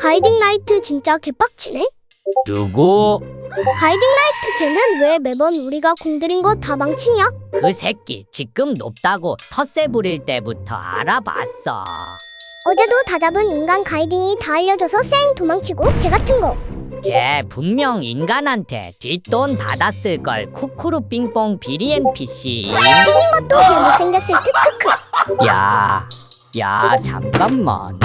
Guiding Light 진짜 개빡치네. 누구? Guiding Light 걔는 왜 매번 우리가 공들인 거 다 망치냐? 그 새끼 지금 높다고 텃세 부릴 때부터 알아봤어. 어제도 다 잡은 인간 Guiding이 다 알려줘서 쌩 도망치고 개 같은 거. 걔 분명 인간한테 뒷돈 받았을 걸 쿠쿠루 빙뽕 비리 NPC. 생긴 것도 개 못생겼을 듯 크크. 야, 야 잠깐만.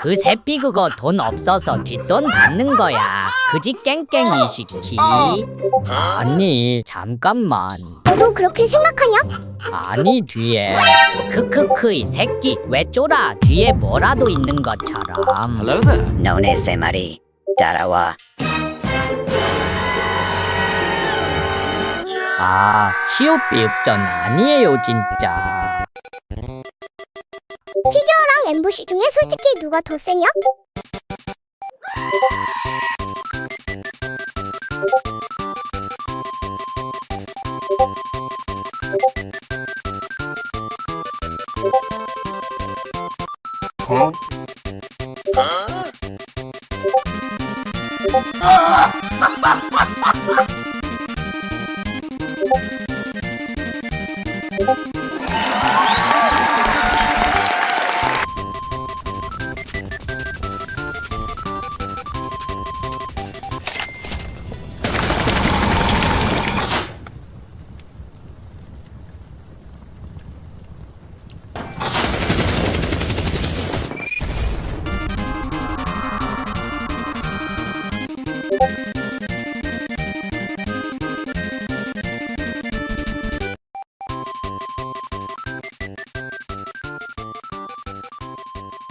그 새끼 그거 돈 없어서 뒷돈 받는 거야. 그지 깽깽이 시키. 아니 잠깐만. 너도 그렇게 생각하냐? 아니 뒤에 크크크 이 새끼 왜 쫄아 뒤에 뭐라도 있는 것처럼. Hello there. 너네 세 마리 따라와. 아 시오비읍전 아니에요 진짜. 뭐. 피규어랑 MVC 중에 솔직히 어. 누가 더 세냐? 어? 아!